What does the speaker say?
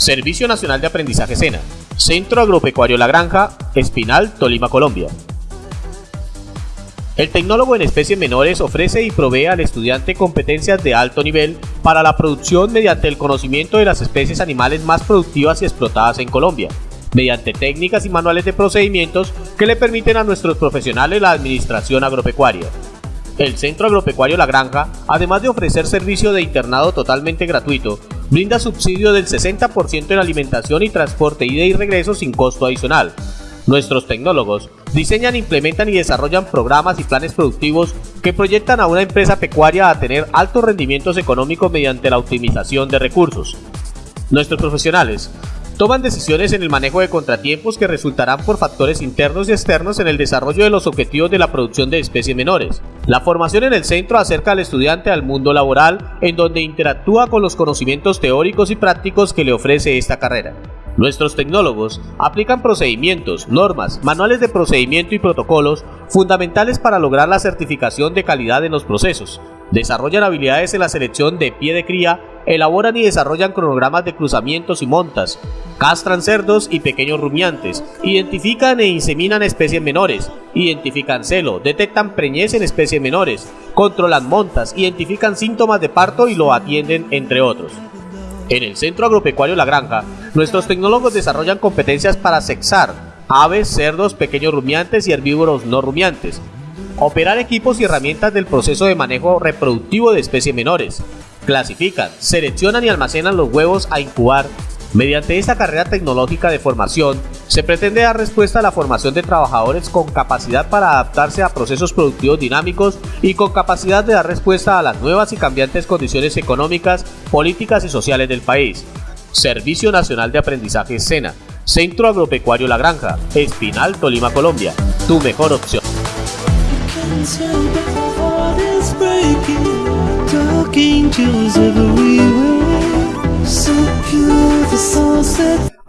Servicio Nacional de Aprendizaje SENA, Centro Agropecuario La Granja, Espinal, Tolima, Colombia. El tecnólogo en especies menores ofrece y provee al estudiante competencias de alto nivel para la producción mediante el conocimiento de las especies animales más productivas y explotadas en Colombia, mediante técnicas y manuales de procedimientos que le permiten a nuestros profesionales la administración agropecuaria. El Centro Agropecuario La Granja, además de ofrecer servicio de internado totalmente gratuito, brinda subsidio del 60% en alimentación y transporte ida y regreso sin costo adicional. Nuestros tecnólogos diseñan, implementan y desarrollan programas y planes productivos que proyectan a una empresa pecuaria a tener altos rendimientos económicos mediante la optimización de recursos. Nuestros profesionales toman decisiones en el manejo de contratiempos que resultarán por factores internos y externos en el desarrollo de los objetivos de la producción de especies menores. La formación en el centro acerca al estudiante al mundo laboral, en donde interactúa con los conocimientos teóricos y prácticos que le ofrece esta carrera. Nuestros tecnólogos aplican procedimientos, normas, manuales de procedimiento y protocolos fundamentales para lograr la certificación de calidad en los procesos, desarrollan habilidades en la selección de pie de cría, elaboran y desarrollan cronogramas de cruzamientos y montas, castran cerdos y pequeños rumiantes, identifican e inseminan especies menores, identifican celo, detectan preñez en especies menores, controlan montas, identifican síntomas de parto y lo atienden, entre otros. En el Centro Agropecuario La Granja, nuestros tecnólogos desarrollan competencias para sexar aves, cerdos, pequeños rumiantes y herbívoros no rumiantes, operar equipos y herramientas del proceso de manejo reproductivo de especies menores, clasifican, seleccionan y almacenan los huevos a incubar. Mediante esta carrera tecnológica de formación, se pretende dar respuesta a la formación de trabajadores con capacidad para adaptarse a procesos productivos dinámicos y con capacidad de dar respuesta a las nuevas y cambiantes condiciones económicas, políticas y sociales del país. Servicio Nacional de Aprendizaje SENA, Centro Agropecuario La Granja, Espinal, Tolima, Colombia. Tu mejor opción. it